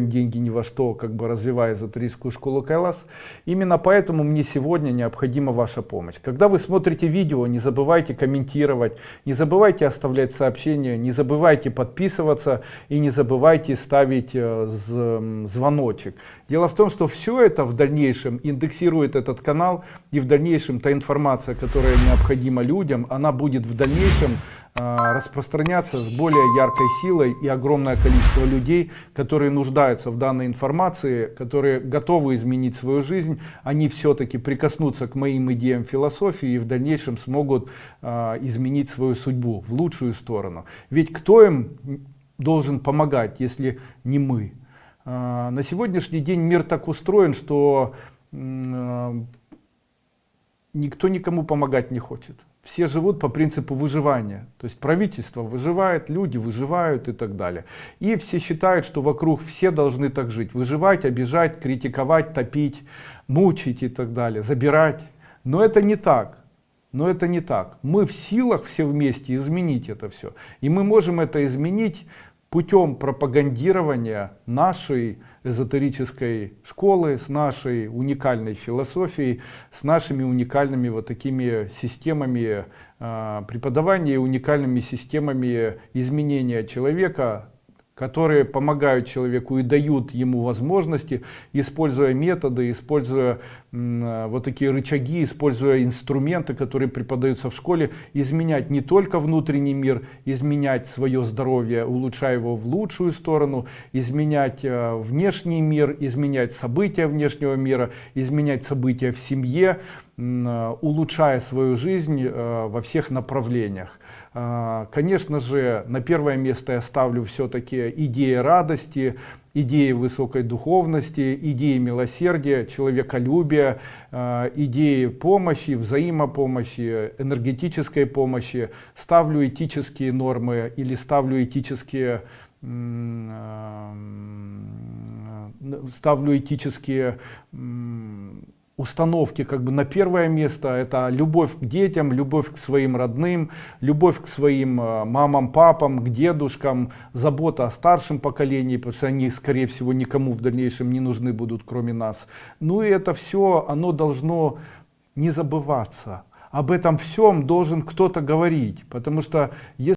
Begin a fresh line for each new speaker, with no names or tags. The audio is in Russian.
деньги ни во что, как бы развивая эзотерическую школу Кайлас. Именно поэтому мне сегодня необходима ваша помощь. Когда вы смотрите видео, не забывайте комментировать, не забывайте оставлять сообщения, не забывайте подписываться и не забывайте ставить э, звоночек. Дело в том, что все это в дальнейшем индексирует этот канал и в дальнейшем та информация, которая необходима людям, она будет в дальнейшем а, распространяться с более яркой силой и огромное количество людей, которые нуждаются в данной информации, которые готовы изменить свою жизнь, они все-таки прикоснутся к моим идеям философии и в дальнейшем смогут а, изменить свою судьбу в лучшую сторону. Ведь кто им должен помогать, если не мы? А, на сегодняшний день мир так устроен, что никто никому помогать не хочет все живут по принципу выживания. То есть правительство выживает, люди выживают и так далее. И все считают, что вокруг все должны так жить. Выживать, обижать, критиковать, топить, мучить и так далее, забирать. Но это не так. Но это не так. Мы в силах все вместе изменить это все. И мы можем это изменить путем пропагандирования нашей эзотерической школы, с нашей уникальной философией, с нашими уникальными вот такими системами э, преподавания, уникальными системами изменения человека которые помогают человеку и дают ему возможности, используя методы, используя э, вот такие рычаги, используя инструменты, которые преподаются в школе, изменять не только внутренний мир, изменять свое здоровье, улучшая его в лучшую сторону, изменять э, внешний мир, изменять события внешнего мира, изменять события в семье, улучшая свою жизнь во всех направлениях. А, конечно же, на первое место я ставлю все-таки идеи радости, идеи высокой духовности, идеи милосердия, человеколюбия, а, идеи помощи, взаимопомощи, энергетической помощи. Ставлю этические нормы или ставлю этические ставлю этические установки как бы на первое место. Это любовь к детям любовь к своим родным любовь к своим э, мамам папам к дедушкам забота о старшем поколении потому что они скорее всего никому в дальнейшем не нужны будут кроме нас. Ну и это все оно должно не забываться. Об этом всем должен кто-то говорить потому что если